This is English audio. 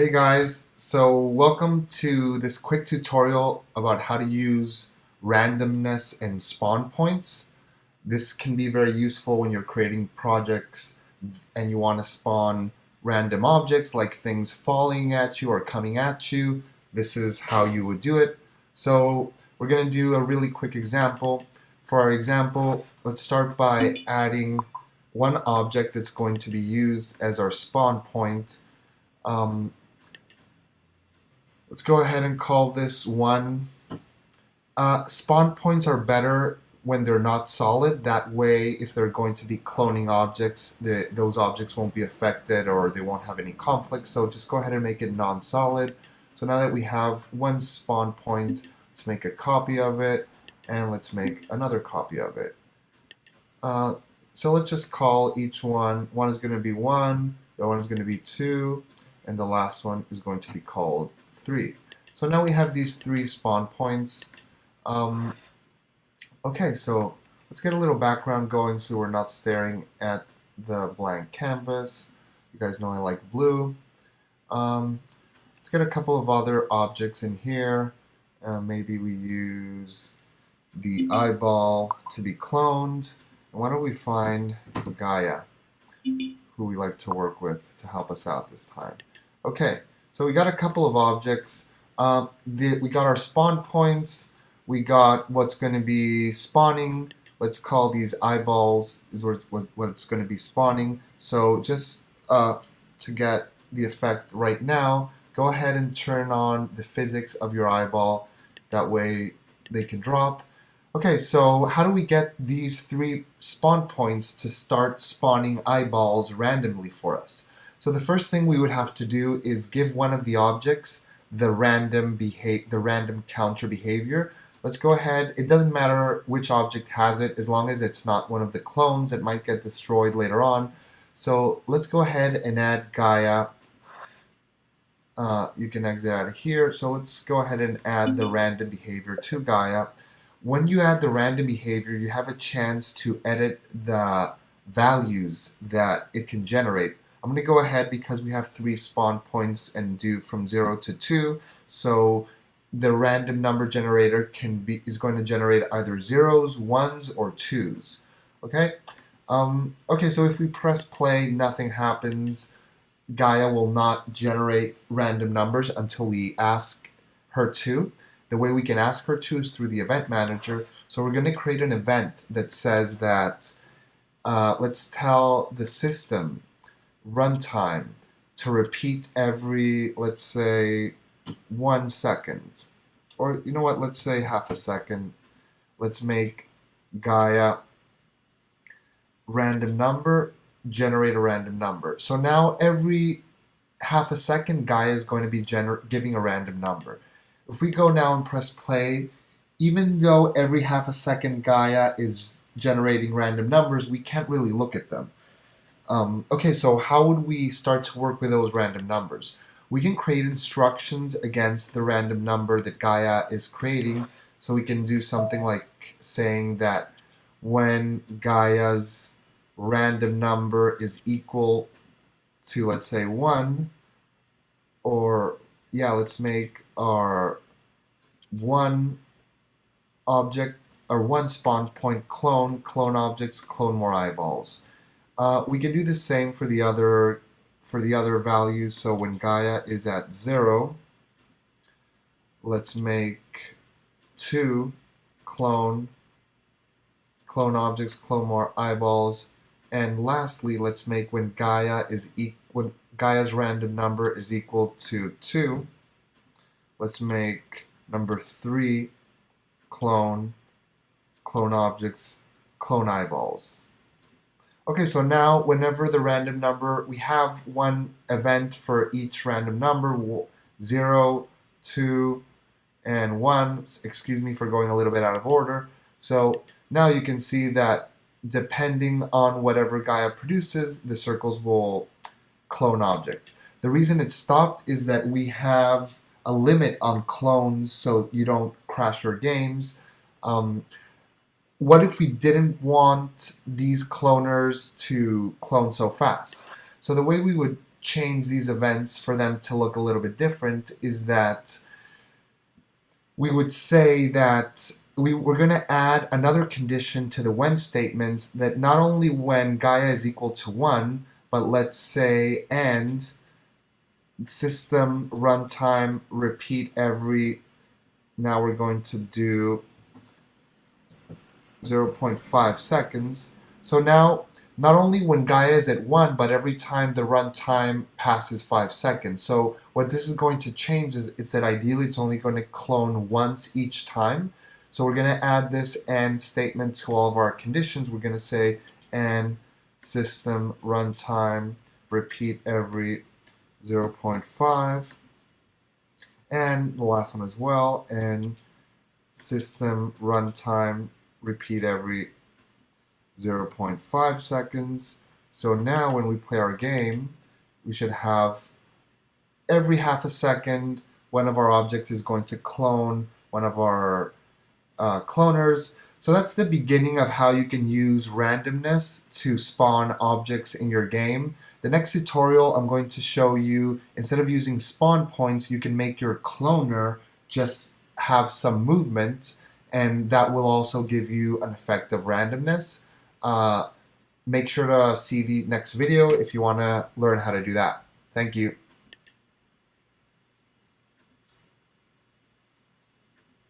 Hey guys, so welcome to this quick tutorial about how to use randomness and spawn points. This can be very useful when you're creating projects and you want to spawn random objects like things falling at you or coming at you. This is how you would do it. So we're going to do a really quick example. For our example, let's start by adding one object that's going to be used as our spawn point. Um, Let's go ahead and call this one. Uh, spawn points are better when they're not solid. That way, if they're going to be cloning objects, the, those objects won't be affected or they won't have any conflict. So just go ahead and make it non-solid. So now that we have one spawn point, let's make a copy of it and let's make another copy of it. Uh, so let's just call each one, one is going to be 1, the other one is going to be 2, and the last one is going to be called 3. So now we have these three spawn points. Um, okay, so let's get a little background going so we're not staring at the blank canvas. You guys know I like blue. Um, let's get a couple of other objects in here. Uh, maybe we use the eyeball to be cloned. And why don't we find Gaia, who we like to work with to help us out this time. Okay, so we got a couple of objects. Uh, the, we got our spawn points. We got what's going to be spawning. Let's call these eyeballs is what, what, what it's going to be spawning. So just uh, to get the effect right now, go ahead and turn on the physics of your eyeball. That way they can drop. Okay, so how do we get these three spawn points to start spawning eyeballs randomly for us? So the first thing we would have to do is give one of the objects the random behave the random counter behavior. Let's go ahead. It doesn't matter which object has it as long as it's not one of the clones. It might get destroyed later on. So let's go ahead and add Gaia. Uh, you can exit out of here. So let's go ahead and add the random behavior to Gaia. When you add the random behavior, you have a chance to edit the values that it can generate. I'm going to go ahead because we have three spawn points and do from 0 to 2. So the random number generator can be is going to generate either zeros, ones, or twos. Okay? Um, okay, so if we press play, nothing happens. Gaia will not generate random numbers until we ask her to. The way we can ask her to is through the event manager. So we're going to create an event that says that uh, let's tell the system runtime to repeat every, let's say, one second. Or, you know what, let's say half a second. Let's make Gaia random number, generate a random number. So now every half a second, Gaia is going to be giving a random number. If we go now and press play, even though every half a second Gaia is generating random numbers, we can't really look at them. Um, okay, so how would we start to work with those random numbers? We can create instructions against the random number that Gaia is creating. So we can do something like saying that when Gaia's random number is equal to, let's say, 1, or, yeah, let's make our one object, or one spawn point clone, clone objects, clone more eyeballs. Uh, we can do the same for the other for the other values. So when Gaia is at zero, let's make two clone clone objects, clone more eyeballs, and lastly, let's make when Gaia is e when Gaia's random number is equal to two. Let's make number three clone clone objects, clone eyeballs. Okay, so now whenever the random number, we have one event for each random number, 0, 2, and 1. Excuse me for going a little bit out of order. So now you can see that depending on whatever Gaia produces, the circles will clone objects. The reason it stopped is that we have a limit on clones so you don't crash your games. Um, what if we didn't want these cloners to clone so fast? So the way we would change these events for them to look a little bit different is that we would say that we, we're going to add another condition to the when statements that not only when Gaia is equal to 1, but let's say and system runtime repeat every, now we're going to do 0.5 seconds. So now, not only when Gaia is at 1, but every time the runtime passes 5 seconds. So what this is going to change is it's that ideally it's only going to clone once each time. So we're going to add this AND statement to all of our conditions. We're going to say AND system runtime repeat every 0.5 and the last one as well and system runtime repeat every 0.5 seconds. So now when we play our game, we should have every half a second, one of our objects is going to clone one of our uh, cloners. So that's the beginning of how you can use randomness to spawn objects in your game. The next tutorial I'm going to show you, instead of using spawn points, you can make your cloner just have some movement and that will also give you an effect of randomness. Uh, make sure to see the next video if you want to learn how to do that. Thank you.